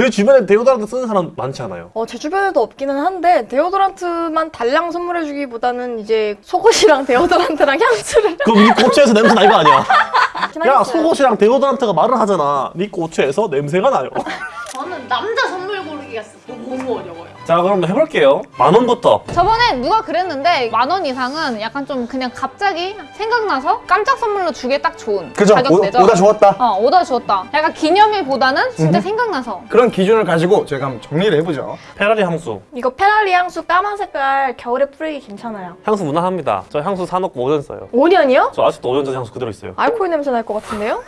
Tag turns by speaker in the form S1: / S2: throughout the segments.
S1: 내 주변에 데오드란트 쓰는 사람 많지 않아요?
S2: 어, 제 주변에도 없기는 한데 데오도란트만 달랑 선물해주기보다는 이제 속옷이랑 데오도란트랑 향수를.
S1: 그럼 니 고추에서 냄새 나는 거 아니야? 야. 속옷이랑 데오드란트가 말을 하잖아. 니 고추에서 냄새가 나요.
S3: 저는 남자
S1: 자 그럼 해볼게요 만 원부터
S4: 저번에 누가 그랬는데 만 원 이상은 약간 좀 그냥 갑자기 생각나서 깜짝 선물로 주기에 딱 좋은
S5: 그죠?
S4: 가격.
S5: 오다 주웠다.
S4: 어 오다 주웠다. 약간 기념일보다는 진짜 생각나서.
S5: 그런 기준을 가지고 저희가 한번 정리를 해보죠.
S1: 페라리 향수
S2: 이거 페라리 향수 까만 색깔 겨울에 뿌리기 괜찮아요.
S1: 향수 무난합니다 저 향수 사놓고 5년 써요
S2: 5년이요?
S1: 저 아직도 5년 전 향수 그대로 있어요
S2: 알코올 냄새 날 것 같은데요?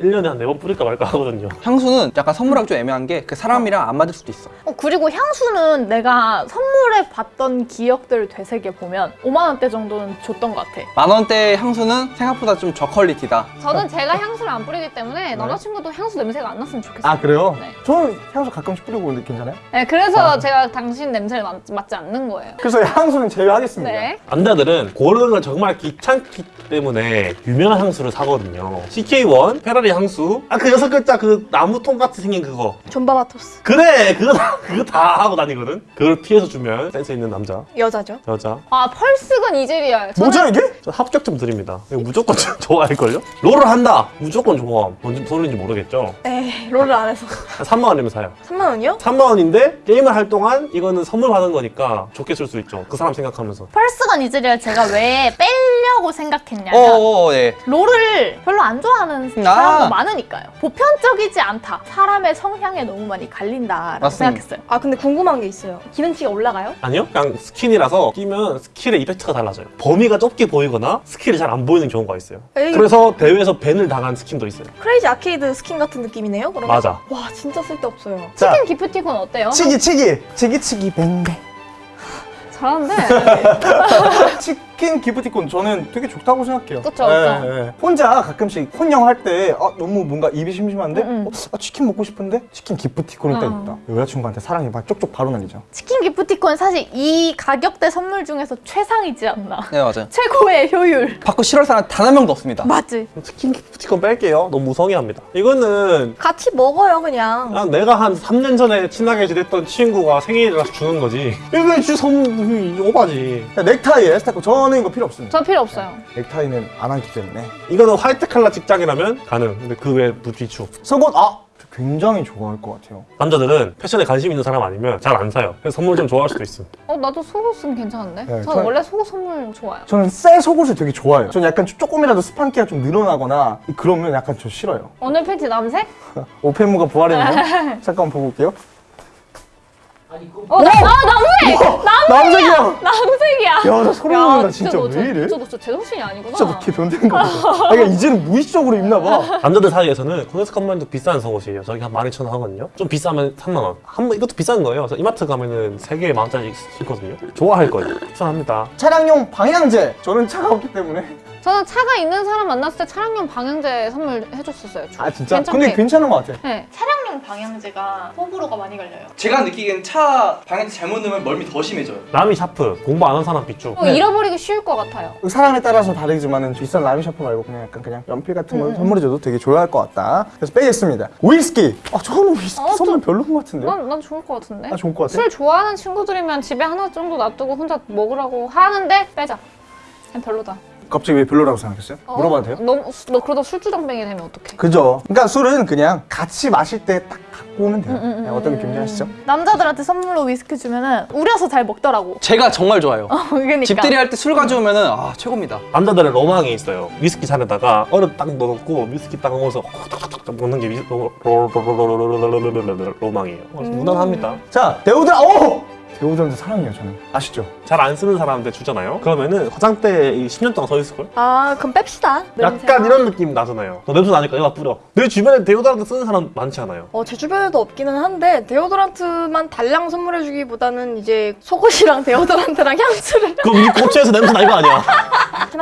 S1: 1년에 한 4번 뿌릴까 말까 하거든요
S6: 향수는 약간 선물하기 좀 애매한 게 그 사람이랑 안 맞을 수도 있어.
S7: 어, 그리고 향수는 내가 선물해 봤던 기억들을 되새겨 보면 5만 원대 정도는 줬던 것 같아.
S6: 만 원대 향수는 생각보다 좀 저퀄리티다.
S4: 저는 제가 향수를 안 뿌리기 때문에 남자친구도 향수 냄새가 안 났으면 좋겠어요.
S5: 아 그래요?
S4: 네.
S5: 저는 향수 가끔씩 뿌리고 오는데 괜찮아요?
S4: 네, 그래서 제가 당신 냄새를 맡, 맡지 않는 거예요.
S5: 그래서 향수는 제외하겠습니다.
S4: 네.
S1: 남자들은 고르는 걸 정말 귀찮기 때문에 유명한 향수를 사거든요 CK1 페라리 향수 아 그 여섯 글자 그 나무통 같이 생긴 그거
S2: 존바바토스.
S1: 그래 그거 다 그거 다 하고 다니거든 그걸 피해서 주면 센스 있는 남자
S2: 여자죠.
S1: 여자
S4: 아 펄스건 이젤이야. 저는
S5: 뭐죠 이게?
S1: 저 합격점 드립니다 이거 무조건 좋아할걸요? 롤을 한다 무조건 좋아 뭔지 소리인지 모르겠죠
S2: 에이, 롤을 안 해서.
S1: 한 3만 원이면 사요
S2: 3만 원이요?
S1: 3만 원인데 게임을 할 동안 이거는 선물 받은 거니까 좋게 쓸 수 있죠 그 사람 생각하면서
S7: 펄스건 이즈리얼 제가 왜 빼려고 생각했냐면
S6: 어어 네.
S7: 롤을 별로 안 좋아하는
S6: 아.
S7: 사람 도 많으니까요. 보편적이지 않다. 사람의 성향에 너무 많이 갈린다라고
S6: 맞습니다.
S7: 생각했어요.
S2: 아 근데 궁금한 게 있어요. 기능치가 올라가요?
S1: 아니요 그냥 스킨이라서 끼면 skill의 effect가 달라져요 범위가 좁게 보이거나 skill이 잘 안 보이는 경우가 있어요
S2: 에이,
S1: 그래서 대회에서 ban을 당한 스킨도 있어요
S2: 크레이지 아케이드 스킨 같은 느낌이네요. 그러면?
S1: 맞아
S2: 와 진짜 쓸데없어요.
S5: 자
S4: 치킨 기프티콘 어때요?
S5: 치기 치기 치기 치기 뱅뱅.
S4: 잘하는데.
S5: 치킨 기프티콘 저는 되게 좋다고 생각해요.
S4: 그쵸, 그쵸.
S5: 예. 혼자 가끔씩 혼영 할 때 아, 너무 뭔가 입이 심심한데
S7: 음, 음.
S5: 어, 아, 치킨 먹고 싶은데 치킨 기프티콘을 딱
S4: 어.
S5: 있다. 여자친구한테 사랑이 막 쪽쪽 바로 날리죠.
S7: 치킨 기프티콘 사실 이 가격대 선물 중에서 최상이지 않나.
S6: 네 맞아요.
S7: 최고의 효율.
S6: 받고 싫어할 사람 단 한 명도 없습니다.
S7: 맞지?
S1: 치킨 기프티콘 뺄게요 너무 무성의합니다 이거는
S2: 같이 먹어요 그냥.
S1: 그냥 내가 한 3년 전에 친하게 지냈던 친구가 생일이라서 주는 거지 이거 주 선물 오바지
S5: 자, 넥타이에 스타 크 저는 이거 필요 없습니다.
S4: 저 필요 없어요.
S5: 넥타이는 안 하기 때문에
S1: 이거는 화이트 칼라 직장이라면 가능 근데 그 외에 무비추
S5: 속옷 아 굉장히 좋아할 것 같아요.
S1: 남자들은 패션에 관심 있는 사람 아니면 잘 안 사요 그래서 선물 좀 좋아할 수도 있음
S4: 어 나도 속옷은 괜찮은데?
S5: 네,
S4: 저
S5: 저-
S4: 원래 속옷 선물 좋아요.
S5: 저는 새 속옷을 되게 좋아해요. 저는 약간 조금이라도 스판기가 좀 늘어나거나 그러면 약간 저 싫어요.
S4: 오늘 팬티 남색?
S5: 오펜무가 부활했네요. 잠깐 보고 올게요.
S4: 어, 나, 아 남색!
S5: 남색이야.
S4: 남색이야.
S5: 야, 나 소름
S4: 야,
S5: 돋는다. 진짜 너왜
S4: 저-
S5: 이래?
S4: 저, 너, 저 제정신이 아니구나.
S5: 진짜 너걔 변태인 거 같아. 아, 그러니까 이제는 무의식적으로 입나 봐.
S1: 남자들 사이에서는 코데즈컴바인도 비싼 속옷이에요 저기 한 12,000원 하거든요 좀 비싸면 3만원 한번 이것도 비싼 거예요 그래서 이마트 가면은 3개에 만원짜리 있거든요 좋아할 거예요 추천합니다
S5: 차량용 방향제. 저는 차가 없기 때문에.
S4: 저는 차가 있는 사람 만났을 때 차량용 방향제 선물 해줬었어요.
S5: 아 진짜?
S4: 괜찮게.
S5: 근데 괜찮은 것 같아.
S4: 네.
S3: 차량 용 방향제가 호불호가 많이 갈려요.
S6: 제가 느끼기엔 차 방향제 잘못 넣으면 멀미 더 심해져요.
S1: 라미 샤프 공부 안 한 사람 비추
S4: 어, 잃어버리기 쉬울 것 같아요.
S5: 사람에 따라서 다르지만은 비싼 라미 샤프 말고 그냥 약간 그냥 연필 같은 걸 선물해줘도 되게 좋아할 것 같다. 그래서 빼겠습니다. 위스키. 아 저는 위스키
S4: 어,
S5: 선물 별로인 것 같은데요?
S4: 난, 난 좋을 것 같은데.
S5: 아 좋을 것 같아.
S4: 술 좋아하는 친구들이면 집에 하나 정도 놔두고 혼자 먹으라고 하는데 빼자. 그냥 별로다.
S5: 갑자기 왜 별로라고 생각했어요?
S4: 어,
S5: 물어봐도 돼요?
S4: 너, 너 그러다 술주정뱅이 되면 어떡해?
S5: 그죠. 그러니까 술은 그냥 같이 마실 때 딱 갖고 오면 돼요.
S4: 음,
S5: 음, 음, 어떤 느낌인지 아시죠?
S7: 남자들한테 선물로 위스키 주면은 우려서 잘 먹더라고.
S6: 제가 정말 좋아요.
S7: 어, 그러니까.
S6: 집들이 할 때 술 가져오면은 아 최고입니다.
S1: 남자들은 로망이 있어요. 위스키 잔에다가 얼음 딱 넣어놓고 위스키 딱 넣어서 탁탁탁 먹는 게 로망이에요. 무난합니다.
S5: 자, 배우들아, 오! 데오드란트 사랑해요, 저는. 아시죠?
S1: 잘 안 쓰는 사람한테 주잖아요 그러면은 화장대에 이 10년 동안 서 있을걸?
S2: 아 그럼 뺍시다.
S1: 약간
S2: 냄새가.
S1: 이런 느낌 나잖아요 너 냄새 나니까 얘가 뿌려 내 주변에 데오드란트 쓰는 사람 많지 않아요
S2: 어, 제 주변에도 없기는 한데 데오도란트만 달랑 선물해주기보다는 이제 속옷이랑 데오도란트랑 향수를
S1: 그럼 니 고추에서 냄새 나는 거 아니야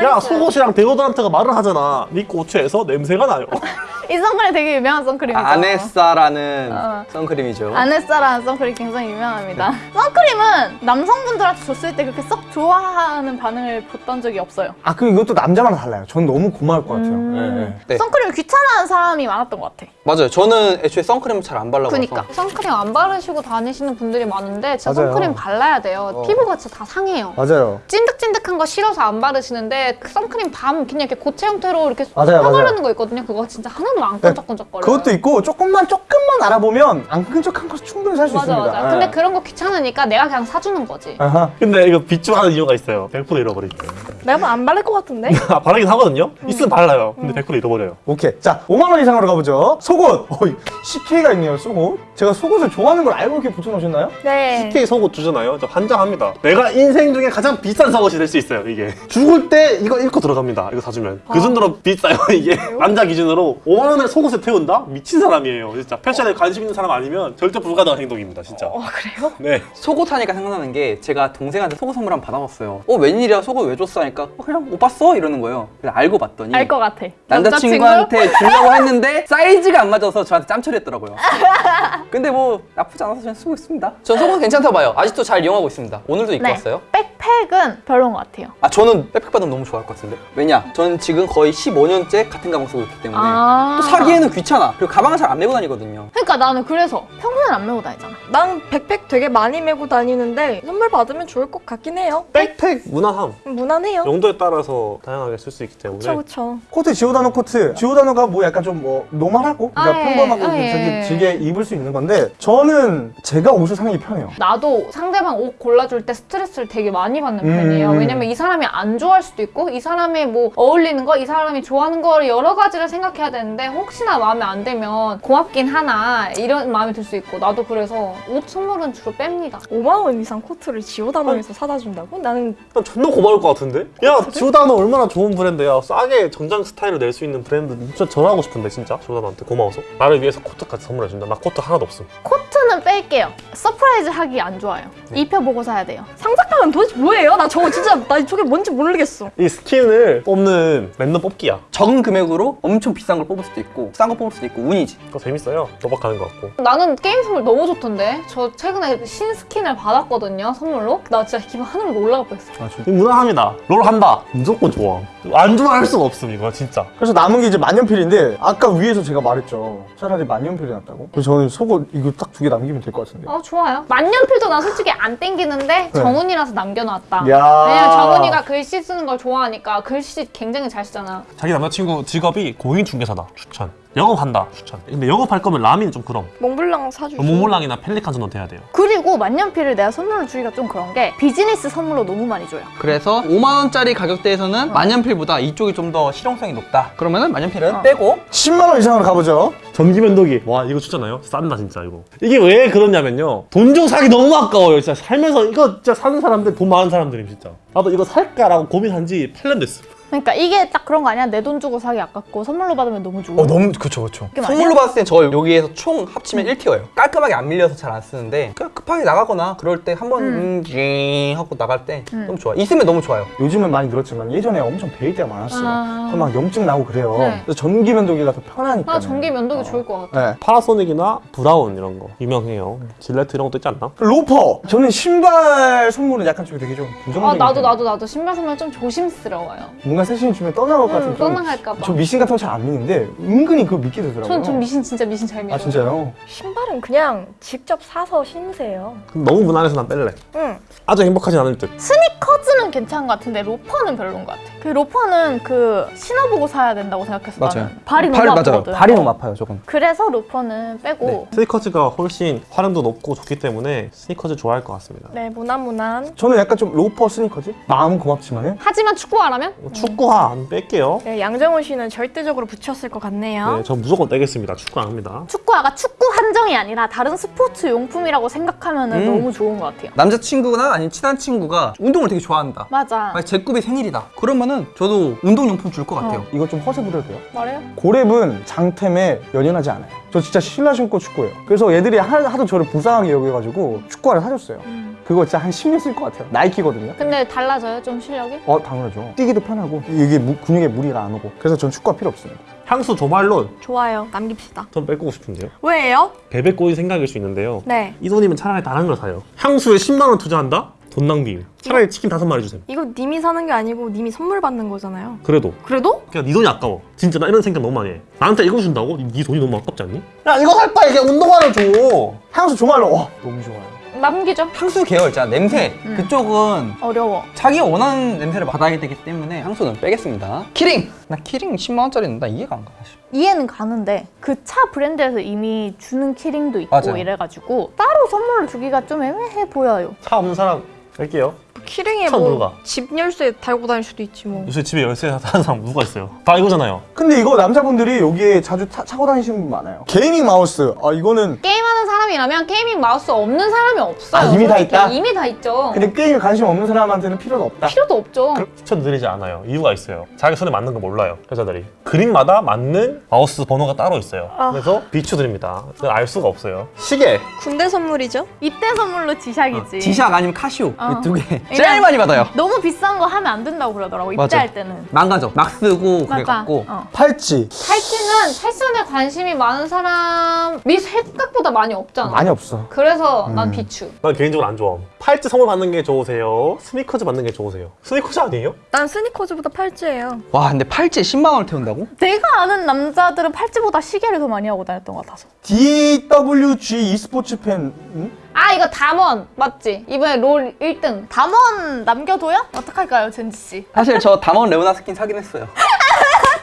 S1: 야. 속옷이랑 데오드란트가 말을 하잖아 니 고추에서 냄새가 나요
S7: 이 선크림 되게 유명한 선크림이죠.
S6: 아네사라는
S7: 어.
S6: 선크림이죠.
S7: 아네사라는 선크림 굉장히 유명합니다. 선크림은 남성분들한테 줬을 때 그렇게 썩 좋아하는 반응을 봤던 적이 없어요.
S5: 아, 그 이것도 남자마다 달라요. 전 너무 고마울 것 같아요.
S7: 음.
S5: 예, 예.
S6: 네.
S7: 선크림을 귀찮아하는 사람이 많았던 것 같아.
S6: 맞아요. 저는 애초에 선크림 잘 안 발라봐서.
S4: 그니까 선크림 안 바르시고 다니시는 분들이 많은데 진짜
S5: 맞아요.
S4: 선크림 발라야 돼요.
S5: 어.
S4: 피부가 진짜 다 상해요.
S5: 맞아요.
S4: 찐득찐득한 거 싫어서 안 바르시는데 그 선크림 밤 그냥 이렇게 고체 형태로 이렇게
S5: 맞아요, 맞아요.
S4: 바르는 거 있거든요. 그거 진짜 하나도 안 끈적끈적거려요.
S5: 그것도 있고 조금만 조금만 알아보면 안 끈적한 거 충분히 살 수 있습니다.
S4: 맞아.
S5: 예.
S4: 근데 그런 거 귀찮으니까 내가 그냥 사주는 거지.
S5: 아하.
S1: 근데 이거 비추하는 이유가 있어요 100% 잃어버리기
S2: 내가 보면 안 바를 것 같은데?
S1: 아, 바르긴 하거든요? 있으면 발라요 근데 100% 잃어버려요
S5: 오케이. 자, 5만 원 이상으로 가보죠. 속옷. 어이, CK가 있네요. 속옷. 제가 속옷을 좋아하는 걸 알고 이렇게 붙여놓으셨나요?
S2: 네.
S1: TK 속옷 주잖아요 저 환장합니다 내가 인생 중에 가장 비싼 속옷이 될 수 있어요 이게 죽을 때 이거 입고 들어갑니다 이거 사주면 그 정도로 비싸요 이게 남자 기준으로 5만 원에 속옷을 태운다? 미친 사람이에요 진짜 패션에 관심 있는 사람 아니면 절대 불가능한 행동입니다 진짜
S2: 어, 그래요?
S1: 네
S6: 속옷 하니까 생각나는 게 제가 동생한테 속옷 선물 한 번 받아봤어요. 어 웬일이야 속옷 왜 줬어 하니까 어, 그냥 못 봤어 이러는 거예요. 그래서 알고 봤더니
S7: 알 것 같아.
S6: 남자친구한테 주려고 했는데 사이즈가 안 맞아서 저한테 짬처리했더라고요. 근데 뭐 나쁘지 않아서 저는 쓰고 있습니다. 전 속옷 괜찮다 봐요. 아직도 잘 이용하고 있습니다. 오늘도 입고
S7: 네.
S6: 왔어요.
S7: 백팩은 별론 것 같아요.
S6: 아 저는 백팩 받으면 너무 좋아할 것 같은데 왜냐? 저는 지금 거의 15년째 같은 가방 쓰고 있기 때문에
S7: 아.
S6: 또 사기에는 귀찮아. 그리고 가방을 잘 안 메고 다니거든요.
S7: 그러니까 나는 그래서 평소엔 안 메고 다니잖아.
S2: 난 백팩 되게 많이 메고 다니는데 선물 받으면 좋을 것 같긴 해요.
S1: 백팩 무난함
S2: 무난해요.
S1: 용도에 따라서 다양하게 쓸 수 있기 때문에
S2: 그쵸 그쵸.
S5: 코트 지오다노 코트. 지오다노가 뭐 약간 좀 뭐 normal하고 그러니까
S4: 아, 예.
S5: 평범하고
S4: 아, 예.
S5: 되게 지게 입을 수 있는 건데 저는 제가 옷을 사는 게 편해요.
S4: 나도 상대방 옷 골라줄 때 스트레스를 되게 많이 받는
S5: 음.
S4: 편이에요. 왜냐면 이 사람이 안 좋아할 수도 있고, 이 사람이 뭐 어울리는 거, 이 사람이 좋아하는 거 여러 가지를 생각해야 되는데, 혹시나 마음에 안 들면 고맙긴 하나, 이런 마음이 들 수 있고, 나도 그래서 옷 선물은 주로 뺍니다.
S2: 5만 원 이상 코트를 지오다노에서 사다 준다고? 나는
S1: 난 존나 고마울 것 같은데? 야 지오다노 얼마나 좋은 브랜드야 싸게 정장 스타일을 낼 수 있는 브랜드 진짜 전화하고 싶은데 진짜 지오다노한테 고마워 서 나를 위해서 코트까지 선물해준다 나 코트 하나도 없음
S7: 코트는 뺄게요. 서프라이즈 하기 안 좋아요. 입혀보고 사야 돼요.
S2: 상자깡은 도대체 뭐예요? 나 저거 진짜 나 저게 뭔지 모르겠어.
S1: 이 스킨을 뽑는 랜덤 뽑기야
S6: 적은 금액으로 엄청 비싼 걸 뽑을 수도 있고 싼 거 뽑을 수도 있고 운이지.
S1: 그거 재밌어요 도박하는 것 같고
S4: 나는 게임 선물 너무 좋던데? 저 최근에 신스킨을 받았거든요, 선물로. 나 진짜 기분 하늘로 올라갈 뻔했어.
S1: 이 무난합니다 롤 한다 무조건 좋아 안 좋아할 수가 없음 이거 진짜
S5: 그래서 남은 게 이제 만년필인데 아까 위에서 제가 말했죠. 차라리 만년필이 낫다고. 그래서 저는 속옷 이거 딱 두 개 남기면 될 것 같은데.
S4: 아, 좋아요. 만년필도 나 솔직히 안 땡기는데, 정훈이라서 남겨놨다.
S5: 네. 야.
S4: 왜냐면 정훈이가 글씨 쓰는 걸 좋아하니까 글씨 굉장히 잘 쓰잖아.
S1: 자기 남자친구 직업이 공인중개사다 추천 영업한다 추천. 근데 영업할 거면 라민 좀 그럼.
S2: 몽블랑 사주고.
S1: 몽몰랑이나 펠리칸 정도 돼야 돼요.
S7: 그리고 만년필을 내가 선물로 주기가 좀 그런 게 비즈니스 선물로 너무 많이 줘요.
S6: 그래서 5만 원짜리 가격대에서는 만년필보다 이쪽이 좀 더 실용성이 높다. 그러면은 만년필은 빼고
S5: 10만 원 이상으로 가보죠.
S1: 전기 면도기. 와 이거 추천해요. 싼다 진짜 이거. 이게 왜 그러냐면요. 돈 주고 사기 너무 아까워요 진짜. 살면서 이거 진짜 사는 사람들 돈 많은 사람들이 진짜. 나도 이거 살까라고 고민한 지 8년 됐어
S7: 그러니까 이게 딱 그런 거 아니야? 내 돈 주고 사기 아깝고 선물로 받으면 너무 좋아.
S6: 어 너무 그쵸 그쵸 선물로 받았을 땐 저 여기에서 총 합치면 1 tier예요 깔끔하게 안 밀려서 잘 안 쓰는데 그냥 급하게 나가거나 그럴 때 한번 음. 징 하고 나갈 때 너무 좋아 있으면 너무 좋아요
S5: 요즘은 많이 늘었지만 예전에 엄청 베일 때가 많았어요.
S4: 아.
S5: 그럼 막 염증 나고 그래요.
S4: 네.
S5: 그래서 전기 면도기가 더 편하니까.
S4: 나 전기 면도기 좋을 것 같아.
S5: 네.
S1: 파나소닉이나 브라운 이런 거 유명해요 질레트 이런 것도 있지 않나?
S5: 로퍼. 저는 신발 선물은 약간 좀 되게 좀 부정적인.
S4: 아, 나도. 나도, 나도. 신발 선물 좀 조심스러워요.
S5: 뭔가 세신 주면 떠나갈 것 같은
S4: 음,
S5: 좀-
S4: 떠나갈까봐.
S5: 저 미신 같은 거 잘 안 믿는데 은근히 그거 믿게 되더라고요.
S4: 전, 전 미신, 진짜 미신 잘 믿어요.
S5: 아 진짜요?
S2: 신발은 그냥 직접 사서 신으세요.
S1: 너무 무난해서 난 뺄래
S2: 응.
S1: 아주 행복하진 않을 듯
S7: 스니커즈는 괜찮은 것 같은데 로퍼는 별론 것 같아. 그 로퍼는 그 신어보고 사야 된다고 생각해서 나는 발이 너무 아프거든.
S6: 발이 너무 아파요 저건
S7: 그래서 로퍼는 빼고
S1: 스니커즈가 훨씬 활용도 높고 좋기 때문에 스니커즈 좋아할 것 같습니다
S2: 네, 무난무난.
S5: 저는 약간 좀 로퍼 스니커즈? 마음은 고맙지만은
S4: 하지만 축구하라면?
S1: 축구 화 안 뺄게요
S2: 네, 양정훈 씨는 절대적으로 붙였을 것 같네요.
S1: 네, 저 무조건 떼겠습니다 축구 안 합니다
S7: 축구화가 축구 한정이 아니라 다른 스포츠 용품이라고 생각하면 은
S6: 음.
S7: 너무 좋은 것 같아요.
S6: 남자친구나 아니면 친한 친구가 운동을 되게 좋아한다
S7: 맞아.
S6: 제 급이 생일이다 그러면은 저도 운동용품 줄 것 같아요
S5: 이거 좀 허세 부려도 돼요?
S4: 말해요?
S5: 고랩은 장템에 연연하지 않아요. 저 진짜 신라 신고 축구예요. 그래서 얘들이 하, 하도 저를 불쌍하게 여겨가지고 축구화를 사줬어요. 그거 진짜 한 10년 쓸 것 같아요. 나이키거든요.
S4: 근데 달라져요, 좀 실력이?
S5: 어 당연하죠. 뛰기도 편하고 이게 무- 근육에 무리가 안 오고 그래서 전 축구화 필요 없습니다.
S1: 향수 조말론
S2: 좋아요. 남깁시다.
S1: 전 뺏고 싶은데요
S2: 왜요?
S1: 베베 꼬인 생각일 수 있는데요
S2: 네.
S1: 이 돈이면 차라리 다른 걸 사요 향수에 10만 원 투자한다? 돈 낭비. 차라리 치킨 다섯 마리 주세요.
S2: 이거 님이 사는 게 아니고 님이 선물 받는 거잖아요.
S1: 그래도
S2: 그래도?
S1: 그냥 네 돈이 아까워. 진짜 나 이런 생각 너무 많이 해. 나한테 이거 준다고? 네 돈이 너무 아깝지 않니? 야 이거 살 바에 그냥 운동화를 줘.
S5: 향수 정말로 와 너무 좋아요.
S4: 남기죠.
S6: 향수 계열 있잖아 냄새 그쪽은
S7: 어려워.
S6: 자기가 원하는 냄새를 받아야 되기 때문에 향수는 빼겠습니다 키링! 나 키링 10만 원짜리는 나 이해가 안 가.
S7: 이해는 가는데 그 차 브랜드에서 이미 주는 키링도 있고
S6: 맞아요.
S7: 이래가지고 따로 선물로 주기가 좀 애매해 보여요.
S1: 차 없는 사람 갈게요.
S2: 키링에 참뭐
S1: 누가?
S2: 집 열쇠 달고 다닐 수도 있지 뭐.
S1: 요새 집에 열쇠 사는 사람 누가 있어요? 다 이거잖아요.
S5: 근데 이거 남자분들이 여기에 자주 타, 차고 다니시는 분 많아요. gaming 마우스. 아 이거는
S4: 게임하는 사람 이라면 gaming 마우스 없는 사람이 없어요.
S5: 아, 이미 다. 있다?
S4: 이미 다 있죠.
S5: 근데 게임에 관심 없는 사람한테는 필요가 없다.
S4: 필요도 없죠.
S1: 추천드리지 않아요. 이유가 있어요. 자기 손에 맞는 거 몰라요. 여자들이. 그립마다 맞는 마우스 번호가 따로 있어요. 그래서 비추드립니다. 알 수가 없어요. 시계.
S2: 군대 선물이죠?
S7: 입대 선물로 지샥이지.
S6: 지샥 아니면 카시오
S7: 어.
S6: 이두개 제일 많이 받아요
S7: 너무 비싼 거 하면 안 된다고 그러더라고
S6: 맞아.
S7: 입대할 때는.
S6: 망가져 막 쓰고
S7: 맞아.
S6: 그래 갖고
S7: 어.
S5: 팔찌
S4: 팔찌는 패션에 관심이 많은 사람이 생각보다 많이 없 잖아.
S5: 많이 없어.
S4: 그래서 난 비추.
S1: 난 개인적으로 안 좋아. 팔찌 선물 받는 게 좋으세요? 스니커즈 받는 게 좋으세요? 스니커즈 아니에요?
S2: 난 스니커즈보다 팔찌예요.
S6: 와 근데 팔찌에 10만 원을 태운다고?
S7: 내가 아는 남자들은 팔찌보다 시계를 더 많이 하고 다녔던 것 같아서.
S5: DWG e스포츠 팬. 응?
S4: 아 이거 담원 맞지? 이번에 롤 1등.
S7: 담원 남겨둬요? 어떡할까요, 젠지 씨?
S6: 사실 저 담원 레오나 스킨 사긴 했어요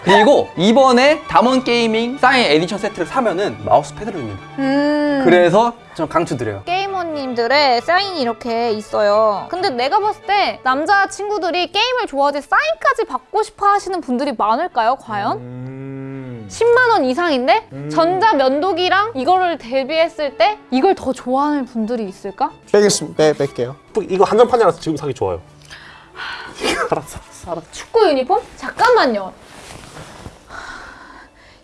S6: 그리고 이번에 담원 게이밍 사인 에디션 세트를 사면은 마우스 패드를 줍니다
S7: 음.
S6: 그래서 좀 강추드려요
S4: 게이머님들의 사인이 이렇게 있어요. 근데 내가 봤을 때 남자 친구들이 게임을 좋아하지 사인까지 받고 싶어 하시는 분들이 많을까요, 과연?
S5: 음.
S4: 10만 원 이상인데 전자 면도기랑 이거를 대비했을 때 이걸 더 좋아하는 분들이 있을까?
S5: 빼겠습니다. 빼 뺄게요.
S1: 이거 한정판이라서 지금 사기 좋아요. 알았어. 알았어.
S4: 축구 유니폼? 잠깐만요.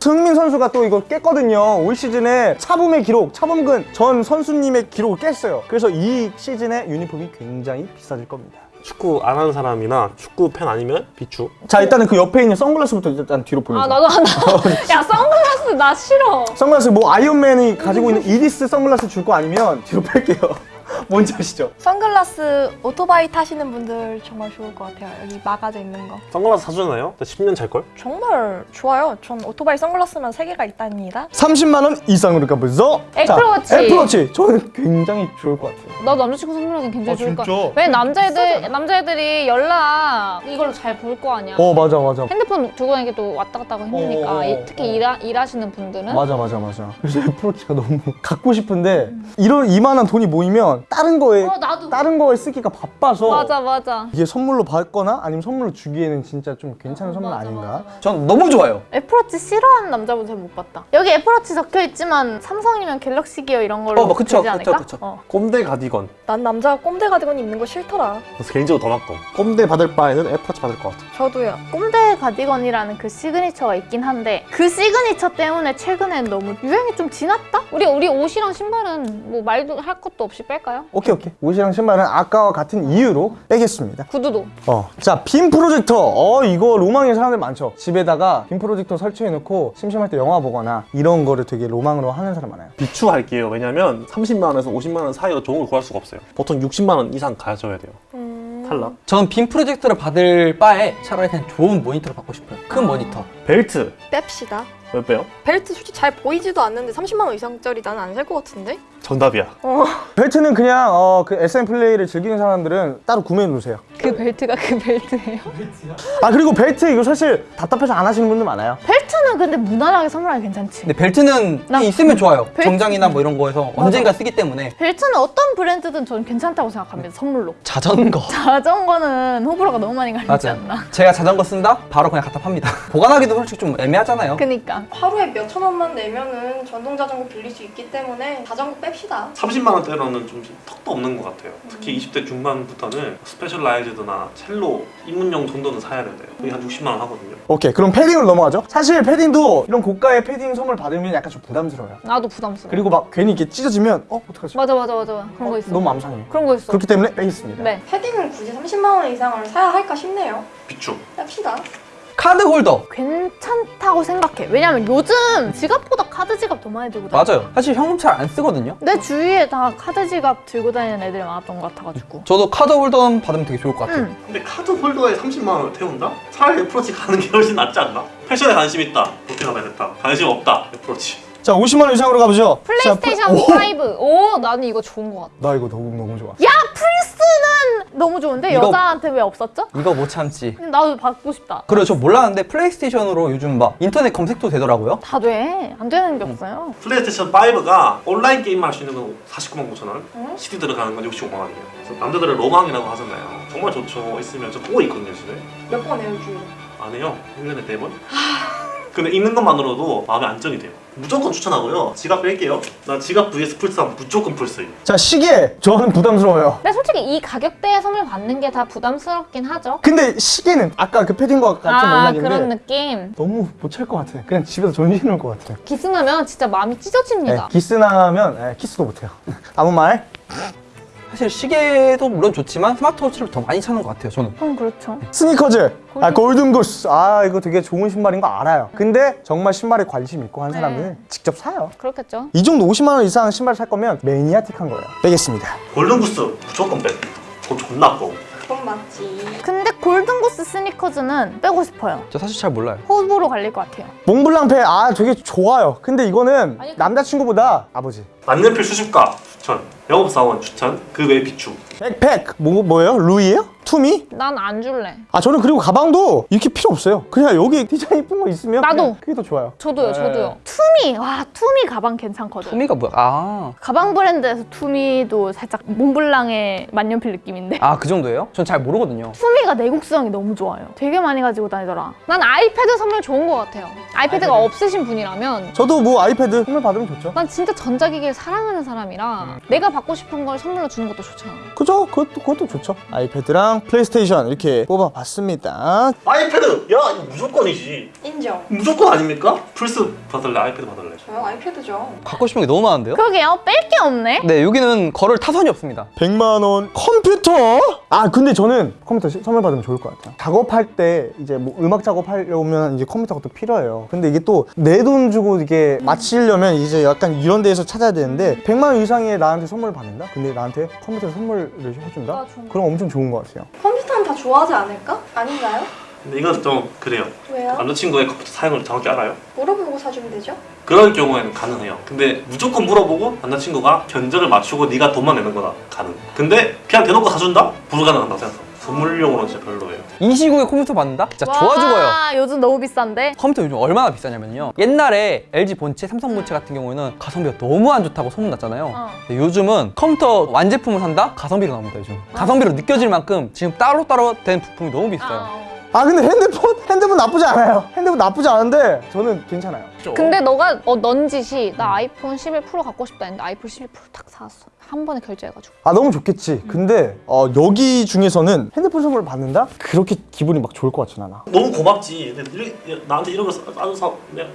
S5: 승민 선수가 또 이거 깼거든요. 올 시즌에 차범의 기록, 차범근 전 선수님의 기록을 깼어요. 그래서 이 시즌에 유니폼이 굉장히 비싸질 겁니다.
S1: 축구 안 하는 사람이나 축구 팬 아니면 비추.
S5: 자 일단은 그 옆에 있는 선글라스부터 일단 뒤로 보여줘.
S4: 아 나도 한다. 야 선글라스 나 싫어.
S5: 선글라스 뭐 아이언맨이 가지고 있는 이디스 선글라스 줄 거 아니면 뒤로 뺄게요. 뭔지 아시죠?
S2: 선글라스 오토바이 타시는 분들 정말 좋을 것 같아요. 여기 막아져 있는 거.
S1: 선글라스 사주나요? 10년 찰걸?
S2: 정말 좋아요. 전 오토바이 선글라스만 세 개가 있답니다.
S5: 30만 원 이상으로 가보죠.
S4: 애플워치.
S5: 자, 애플워치. 저는 굉장히 좋을 것 같아요.
S4: 나도 남자친구 선물하기 굉장히
S5: 아,
S4: 좋을 것
S5: 진짜?
S4: 같아. 왜 남자애들 남자애들이 연락 이걸로 잘 볼 거 아니야.
S5: 어 맞아 맞아.
S4: 핸드폰 들고 다니기 또 왔다 갔다 하고 힘드니까
S5: 어, 어,
S4: 이- 특히
S5: 어.
S4: 일하, 일하시는 분들은
S5: 맞아 맞아 맞아. 그래서 애플워치가 너무 갖고 싶은데 이런 이만한 돈이 모이면 다른 거에
S4: 어 나도
S5: 다른 거에 쓰기가 바빠서
S4: 맞아 맞아.
S5: 이게 선물로 받거나 아니면 선물로 주기에는 진짜 좀 괜찮은 선물
S4: 맞아,
S5: 아닌가?
S4: 맞아, 맞아.
S6: 전 너무 좋아요
S7: 애플워치 싫어하는 남자분 잘 못 봤다. 여기 애플워치 적혀 있지만 삼성이면 갤럭시 기어 이런 걸로
S6: 어, 뭐 그쵸,
S7: 되지 않을까?
S6: 그쵸, 그쵸.
S7: 어.
S1: 꼼대 가디건.
S2: 난 남자가 꼼대 가디건 입는 거 싫더라.
S1: 그래서 개인적으로 더 맞고. 꼼대 받을 바에는 애플워치 받을 것 같아.
S2: 저도요.
S7: 꼼데 가디건이라는 그 시그니처가 있긴 한데 그 시그니처 때문에 최근엔 너무 유행이 좀 지났다?
S4: 우리 우리 옷이랑 신발은 뭐 말도 할 것도 없이 뺄까 요?
S5: 오케이 오케이. 옷이랑 신발은 아까와 같은 이유로 빼겠습니다.
S4: 구두도.
S5: 어, 자, 빔 프로젝터. 어, 이거 로망인 사람들 많죠. 집에다가 빔 프로젝터 설치해놓고 심심할 때 영화 보거나 이런 거를 되게 로망으로 하는 사람 많아요.
S1: 비추 할게요. 왜냐면 30만 원에서 50만 원 사이로 좋은 걸 구할 수가 없어요. 보통 60만 원 이상 가져야 돼요.
S2: 음...
S1: 탈락.
S6: 저는 빔 프로젝터를 받을 바에 차라리 그냥 좋은 모니터를 받고 싶어요 큰 모니터
S1: 벨트.
S2: 뺍시다.
S1: 왜 빼요?
S2: 벨트 솔직히 잘 보이지도 않는데 30만 원 이상짜리 나는 안 살 것 같은데?
S1: 정답이야.
S5: 벨트는 그냥 어, 그 SM 플레이를 즐기는 사람들은 따로 구매해 놓으세요.
S4: 그 벨트가 그 벨트예요?
S5: 아 그리고 벨트 이거 사실 답답해서 안 하시는 분들 많아요.
S7: 벨트는 근데 무난하게 선물하기 괜찮지.
S6: 근데 벨트는
S7: 나-
S6: 있으면 좋아요
S7: 벨트-
S6: 정장이나 뭐 이런 거에서 언젠가 쓰기 때문에
S7: 벨트는 어떤 브랜드든 저는 괜찮다고 생각합니다. 선물로.
S6: 자전거
S7: 자전거는 호불호가 너무 많이 갈리지
S6: 맞아요
S7: 않나.
S6: 제가 자전거 쓴다? 바로 그냥 갖다 팝니다 보관하기도 솔직히 좀 애매하잖아요
S7: 그니까.
S2: 하루에 몇천 원만 내면은 전동 자전거 빌릴 수 있기 때문에 자전거 뺍시다.
S1: 30만 원대로는 좀 턱도 없는 것 같아요. 특히 20대 중반부터는 스페셜라이즈드나 첼로 입문용 정도는 사야 돼요. 거의 한 60만 원 하거든요.
S5: 오케이 그럼 패딩으로 넘어가죠. 사실 패딩도 이런 고가의 패딩 선물 받으면 약간 좀 부담스러워요.
S4: 나도 부담스러워.
S5: 그리고 막 괜히 이렇게 찢어지면 어 어떡하지?
S4: 맞아 맞아 맞아 그런 거 있어.
S5: 너무 맘 상해.
S4: 그런 거 있어.
S5: 그렇기 때문에 빼겠습니다.
S4: 네.
S2: 패딩을 굳이 30만 원 이상을 사야 할까 싶네요.
S1: 비추.
S2: 뺍시다.
S6: 카드 홀더.
S7: 괜찮다고 생각해. 왜냐면 요즘 지갑보다 카드 지갑 더 많이 들고 다녀.
S6: 맞아요. 사실 현금 잘 안 쓰거든요.
S7: 내 주위에 다 카드 지갑 들고 다니는 애들이 많았던 것 같아가지고.
S6: 저도 카드 홀더 받으면 되게 좋을 것 같아요.
S7: 응.
S1: 근데 카드 홀더에 30만 원을 태운다? 차라리 애플워치 가는 게 훨씬 낫지 않나? 패션에 관심 있다. 그렇게 가면 됐다. 관심 없다. 애플워치.
S5: 자 50만 원 이상으로 가보죠. 자,
S4: 플레이스테이션
S5: 플-
S4: 5. 오, 나는 이거 좋은 것 같아.
S5: 나 이거 너무 너무 좋아.
S7: 야 너무 좋은데
S6: 이거-
S7: 여자한테 왜 없었죠?
S6: 이거 못 참지.
S7: 나도 받고 싶다.
S6: 그리고 저 몰랐는데 플레이스테이션으로 요즘 막 인터넷 검색도 되더라고요.
S7: 다 돼. 안 되는 게 없어요.
S1: 플레이스테이션 5가 온라인 게임만 할수 있는 건 49만 9천 원, CD 들어가는 건 65만 원이에요. 그래서 남자들은 로망이라고 하잖아요. 정말 좋죠. 있으면 저 보고 있거든요, 집에.
S2: 몇 번 해요, 주에?
S1: 안 해요. 1년에 4번. 근데 있는 것만으로도 마음의 안정이 돼요. 무조건 추천하고요. 지갑 뺄게요. 나 지갑 vs 플스 하면 무조건 플스.
S5: 자 시계 저는 부담스러워요.
S4: 근데 솔직히 이 가격대에 선물 받는 게 다 부담스럽긴 하죠.
S5: 근데 시계는 아까 그 패딩과 같은
S4: 아,
S5: 맥락인데
S4: 그런 느낌.
S5: 너무 못 찰 것 같아. 그냥 집에서 전시해 놓을 것 같아.
S4: 기스나면 진짜 마음이
S5: 네,
S4: 찢어집니다.
S5: 키스나면 네, 키스도 못해요. 아무 말?
S6: 사실 시계도 물론 좋지만 스마트워치를 더 많이 찾는 것 같아요. 저는.
S7: 그럼 그렇죠.
S5: 스니커즈. 아 골든구스. 아 이거 되게 좋은 신발인 거 알아요. 근데 정말 신발에 관심 있고 한 사람은 직접 사요.
S4: 그렇겠죠.
S5: 이 정도 50만 원 이상 신발 살 거면 매니아틱한 거예요. 빼겠습니다.
S1: 골든구스 무조건 빼. 그거 존나 아까워.
S2: 그건 맞지.
S7: 근데 골든고스 스니커즈는 빼고 싶어요.
S6: 저 사실 잘 몰라요.
S7: 호불호 갈릴 것 같아요.
S5: 몽블랑페 아 되게 좋아요. 근데 이거는
S4: 아니,
S5: 남자친구보다 아버지.
S1: 만년필 수집가 추천. 영업사원 추천. 그 외 비추.
S5: 백팩 뭐 뭐예요? 루이예요? 투미?
S4: 난 안 줄래.
S5: 아 저는 그리고 가방도 이렇게 필요 없어요. 그냥 여기 디자인 이쁜 거 있으면
S4: 나도.
S5: 그게 더 좋아요.
S4: 저도요,
S5: 네.
S4: 저도요.
S7: 투미 와 투미 가방 괜찮거든.
S6: 투미가 뭐야? 아.
S7: 가방 브랜드에서 투미도 살짝 몽블랑의 만년필 느낌인데
S6: 아, 그 정도예요? 전 잘 모르거든요.
S7: 투미가 내구성이 너무 좋아요. 되게 많이 가지고 다니더라.
S4: 난 아이패드 선물 좋은 것 같아요. 아이패드가 없으신 분이라면
S5: 저도 뭐 아이패드 선물 받으면 좋죠.
S4: 난 진짜 전자기기를 사랑하는 사람이라 내가 받고 싶은 걸 선물로 주는 것도 좋잖아.
S5: 그죠? 그것도 그것도 좋죠. 아이패드랑 플레이스테이션 이렇게 뽑아봤습니다.
S1: 아이패드. 야 이거 무조건이지.
S2: 인정.
S1: 무조건 아닙니까? 플스 받을래? 아이패드 받을래?
S2: 저요 아이패드죠.
S6: 갖고 싶은 게 너무 많은데요?
S7: 그러게요. 뺄 게 없네.
S6: 네, 여기는 거를 타선이 없습니다.
S5: 100만 원 컴퓨터? 아 근데 저는 컴퓨터 시- 선물 받으면 좋을 것 같아요. 작업할 때 이제 뭐 음악 작업하려면 이제 컴퓨터가 또 필요해요. 근데 이게 또 내 돈 주고 이게 맞추려면 이제 약간 이런 데에서 찾아야 되는데 100만 원 이상의 나한테 선물 을 받는다? 근데 나한테 컴퓨터 선물을 해준다?
S4: 아.
S5: 그럼 엄청 좋은 것 같아요.
S2: 컴퓨터는 다 좋아하지 않을까? 아닌가요?
S1: 근데 이건 좀 그래요.
S2: 왜요?
S1: 남자친구의 컴퓨터 사용을 정확히 알아요?
S2: 물어보고 사주면 되죠?
S1: 그런 경우에는 가능해요. 근데 무조건 물어보고 남자친구가 견적을 맞추고 네가 돈만 내는 거다 가능. 근데 그냥 대놓고 사준다? 불가능하다고 생각해요. 선물용으로는 진짜 별로예요.
S6: 이 시국에 컴퓨터 받는다? 진짜 좋아 죽어요.
S7: 와, 요즘 너무 비싼데.
S6: 컴퓨터 요즘 얼마나 비싸냐면요. 옛날에 LG 본체, 삼성 본체 같은 경우에는 가성비가 너무 안 좋다고 소문났잖아요.
S7: 어.
S6: 근데 요즘은 컴퓨터 완제품을 산다? 가성비로 나옵니다, 요즘. 가성비로 느껴질 만큼 지금 따로따로 된 부품이 너무 비싸요.
S5: 아 근데 핸드폰? 핸드폰 나쁘지 않아요. 핸드폰 나쁘지 않은데 저는 괜찮아요.
S4: 근데 너가 어, 넌 짓이 나 아이폰 11 프로 갖고 싶다 했는데 아이폰 11 프로 딱 사왔어. 한 번에 결제해가지고.
S5: 아 너무 좋겠지. 근데 어, 여기 중에서는 핸드폰 선물을 받는다? 그렇게 기분이 막 좋을 것 같진 않아.
S1: 너무 고맙지. 근데 나한테 이런 걸 싸줘서 내가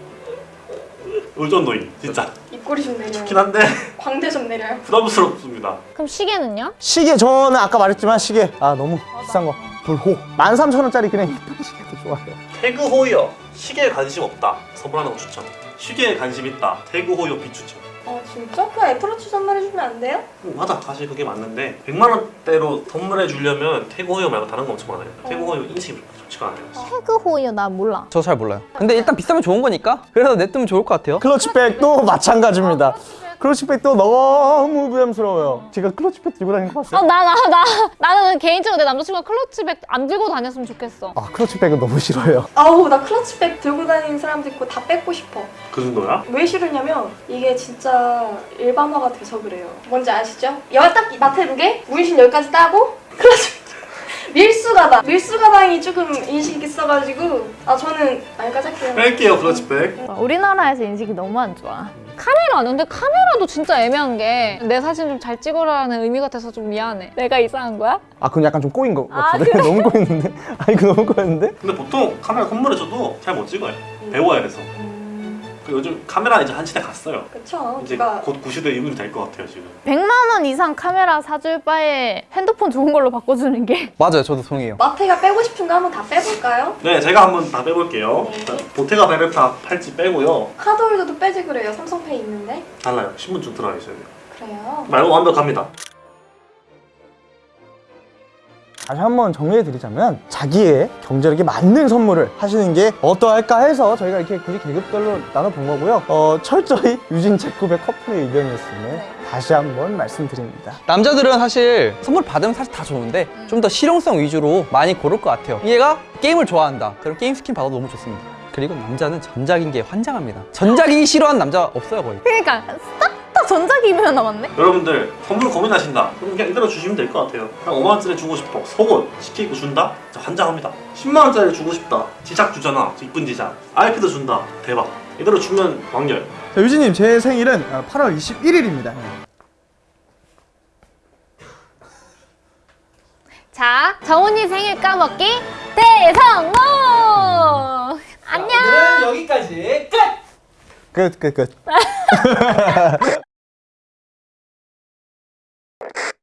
S1: 의존노인 진짜
S2: 입꼬리 좀 내려요.
S1: 좋긴 한데
S2: 광대 좀 내려요.
S1: 부담스럽습니다.
S4: 그럼 시계는요?
S5: 시계 저는 아까 말했지만 시계 아 너무 비싼 거 불호 13,000원짜리 그냥 이쁜 시계도 좋아요.
S1: 태그 호이어 시계에 관심 없다. 선물하는 거 추천. 시계에 관심 있다. 태그 호이어 비추천.
S2: 아 진짜? 그냥 애플워치 선물해주면 안 돼요?
S1: 음, 맞아 사실 그게 맞는데 100만 원대로 선물해 주려면 태그 호이어 말고 다른 거 엄청 많아요. 태그 호이어 인식이 좋지가 않아요.
S7: 태그 호이어 나 몰라.
S6: 저 잘 몰라요. 근데 일단 비싸면 좋은 거니까 그래서 냅두면 좋을 것 같아요.
S5: 클러치백도 마찬가지입니다. 클러치백도 너무 부담스러워요. 제가 클러치백 들고 다니는 거 봤어요?
S4: 어, 나, 나, 나. 나는 개인적으로 내 남자친구가 클러치백 안 들고 다녔으면 좋겠어.
S5: 아 클러치백은 너무 싫어요.
S2: 아우 나 클러치백 들고 다니는 사람도 있고 다 뺏고 싶어.
S1: 그 정도야?
S2: 왜 싫으냐면 이게 진짜 일반화가 돼서 그래요. 뭔지 아시죠? 여딱 마태 룩에 문신 여기까지 따고 클러치 밀수 가방 밀수 가방이 조금 인식 있어가지고 아 저는 여기까지 할게요.
S1: 뺄게요 클러치백.
S7: 우리나라에서 인식이 너무 안 좋아.
S4: 카메라, 근데 카메라도 진짜 애매한 게 내 사진 좀 잘 찍어라는 의미 같아서 좀 미안해. 내가 이상한 거야?
S5: 아 그건 약간 좀 꼬인 거
S7: 아,
S5: 같은데 너무 꼬였는데? 아 이거 너무 꼬였는데?
S1: 근데 보통 카메라 선물해줘도 잘 못 찍어요. 배워야 돼서. 그 요즘 카메라 이제 한 시대 갔어요.
S2: 그쵸?
S1: 이제
S2: 누가
S1: 곧 구시대 이후이 될 것 같아요 지금.
S7: 100만 원 이상 카메라 사줄 바에 핸드폰 좋은 걸로 바꿔주는 게
S6: 맞아요, 저도 동의해요.
S2: 마태가 빼고 싶은 거 한번 다 빼볼까요?
S1: 네, 제가 한번 다 빼볼게요.
S2: 네.
S1: 자, 보테가 베르타 팔찌 빼고요.
S2: 카드홀더도 빼지 그래요. 삼성페이 있는데.
S1: 달라요. 신분증 들어가 있어야 돼요.
S2: 그래요.
S1: 말고 완벽합니다.
S5: 다시 한번 정리해 드리자면 자기의 경제력에 맞는 선물을 하시는 게 어떠할까 해서 저희가 이렇게 굳이 계급별로 나눠본 거고요. 어, 철저히 유진 제급의 커플의 의견이었음을 다시 한번 말씀드립니다.
S6: 남자들은 사실 선물 받으면 사실 다 좋은데 좀 더 실용성 위주로 많이 고를 것 같아요. 얘가 게임을 좋아한다. 그럼 게임 스킨 받아도 너무 좋습니다. 그리고 남자는 전자기기에 환장합니다. 전자기기 싫어하는 남자 없어요 거의.
S7: 그러니까 전자기기만 남았네?
S1: 여러분들 선물 고민하신다. 그럼 그냥 이대로 주시면 될 것 같아요. 그냥 5만 원짜리 주고 싶어. 속옷 시키고 준다? 자, 환장합니다. 10만 원짜리 주고 싶다. 지작 주잖아. 이쁜 지작. 아이패드 준다. 대박. 이대로 주면 왕열.
S5: 자, 유진님 제 생일은 8월 21일입니다.
S4: 자, 정훈이 생일 까먹기 대성공! 안녕!
S6: 여기까지 끝!
S5: 끝, 끝, 끝.